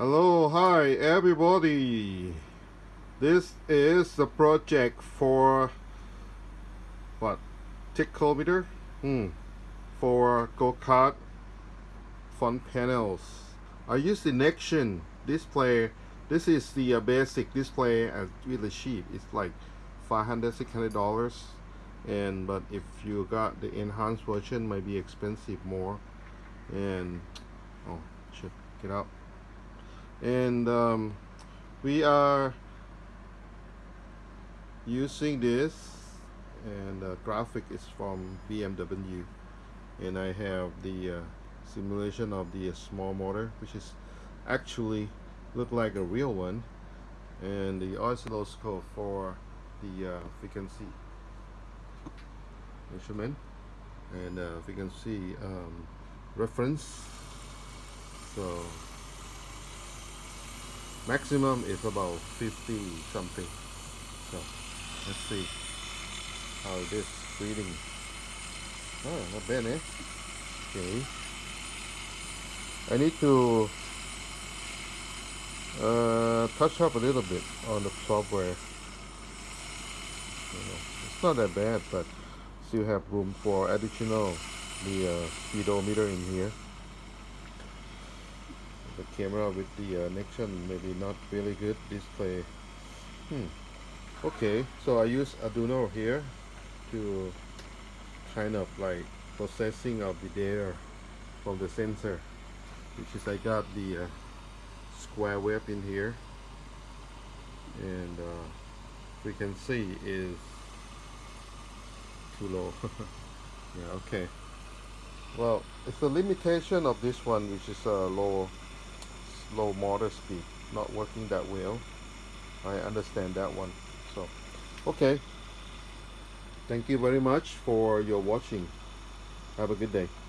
Hello, hi everybody. This is the project for what? Tachometer? Hmm. For go-kart front panels. I use the Nextion display. This is the uh, basic display as really cheap. It's like 500 600 dollars and but if you got the enhanced version might be expensive more and oh check it out and um, we are using this and the graphic is from BMW and I have the uh, simulation of the uh, small motor which is actually look like a real one. And the oscilloscope for the uh, frequency measurement. And uh, we can see um, reference. So maximum is about 50 something. So let's see how it is reading. Oh not bad eh? Okay. I need to uh, touch up a little bit on the software. You know, it's not that bad but still have room for additional the uh, speedometer in here the camera with the uh, Nextion maybe not really good display. Hmm. Okay so I use Arduino here to kind of like processing of the data from the sensor which is I got the uh, square wave in here. And uh, we can see is too low. Yeah okay. Well it's a limitation of this one which is a low low motor speed not working that well. I understand that one so. Okay. Thank you very much for your watching. Have a good day